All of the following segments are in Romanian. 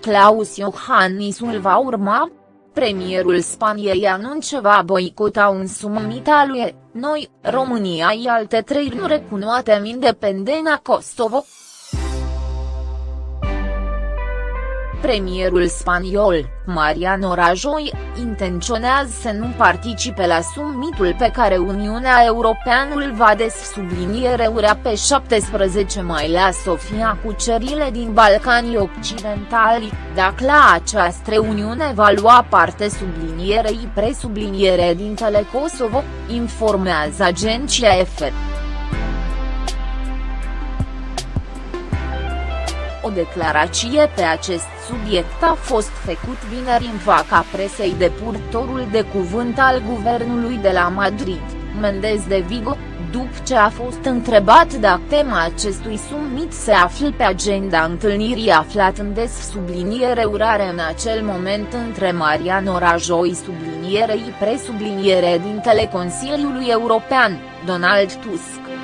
Claus Iohannisul va urma? Premierul Spaniei anunță va boicota un summit al lui, noi, România și alte trei nu recunoatem independența Kosovo. Premierul spaniol, Mariano Rajoy, intenționează să nu participe la summitul pe care Uniunea Europeană îl va urea pe 17 mai la Sofia cu cerile din Balcanii Occidentali, dacă la această reuniune va lua parte sublinierei presubliniere din Telekosovo, informează agenția EFE. O declarație pe acest subiect a fost făcut vineri în faca presei de purtorul de cuvânt al guvernului de la Madrid, Mendez de Vigo, după ce a fost întrebat dacă tema acestui summit se află pe agenda întâlnirii aflat în des subliniere urare în acel moment între Mariano Rajoy sublinierei presubliniere dintele Consiliului European, Donald Tusk.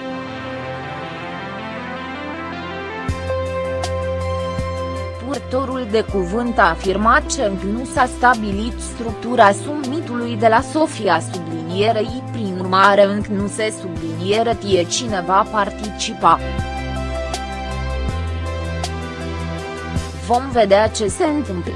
Purtorul de cuvânt a afirmat că nu s-a stabilit structura summitului de la Sofia sublinierei prin urmare încă nu se subliniere tie cine va participa. Vom vedea ce se întâmplă.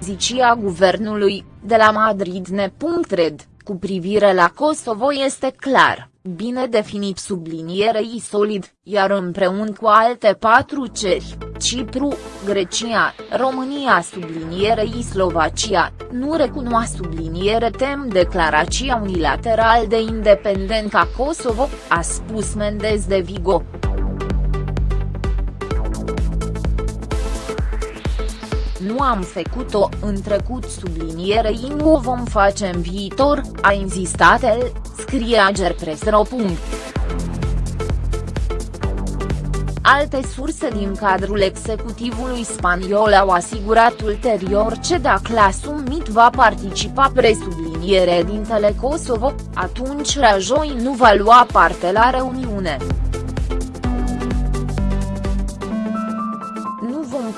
Zicia guvernului, de la Madrid ne.red, cu privire la Kosovo este clar bine definit sublinierei solid, iar împreună cu alte patru ceri, Cipru, Grecia, România sublinierei Slovacia, nu recunoa subliniere tem declarația unilateral de independența Kosovo, a spus Mendez de Vigo. Nu am făcut-o în trecut sublinierei nu o vom face în viitor, a insistat el, scrie Agerpresro. Alte surse din cadrul executivului spaniol au asigurat ulterior ce dacă la summit va participa presubliniere din Kosovo, atunci Rajoi nu va lua parte la reuniune.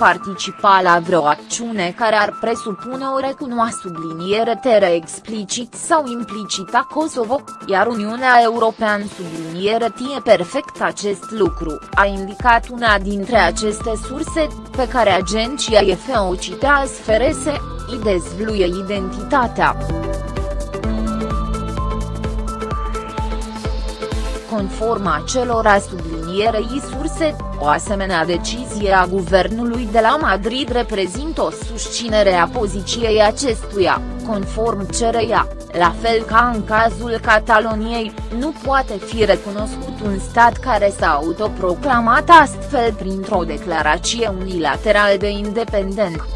Participa la vreo acțiune care ar presupune o recunoa subliniere tere explicit sau implicit a Kosovo, iar Uniunea Europeană subliniere tie perfect acest lucru, a indicat una dintre aceste surse, pe care agenția EFE o citea sferese, îi dezvluie identitatea. Conform acelora sublinierei surse, o asemenea decizie a guvernului de la Madrid reprezintă o susținere a poziției acestuia, conform cereia, la fel ca în cazul Cataloniei, nu poate fi recunoscut un stat care s-a autoproclamat astfel printr-o declarație unilaterală de independență.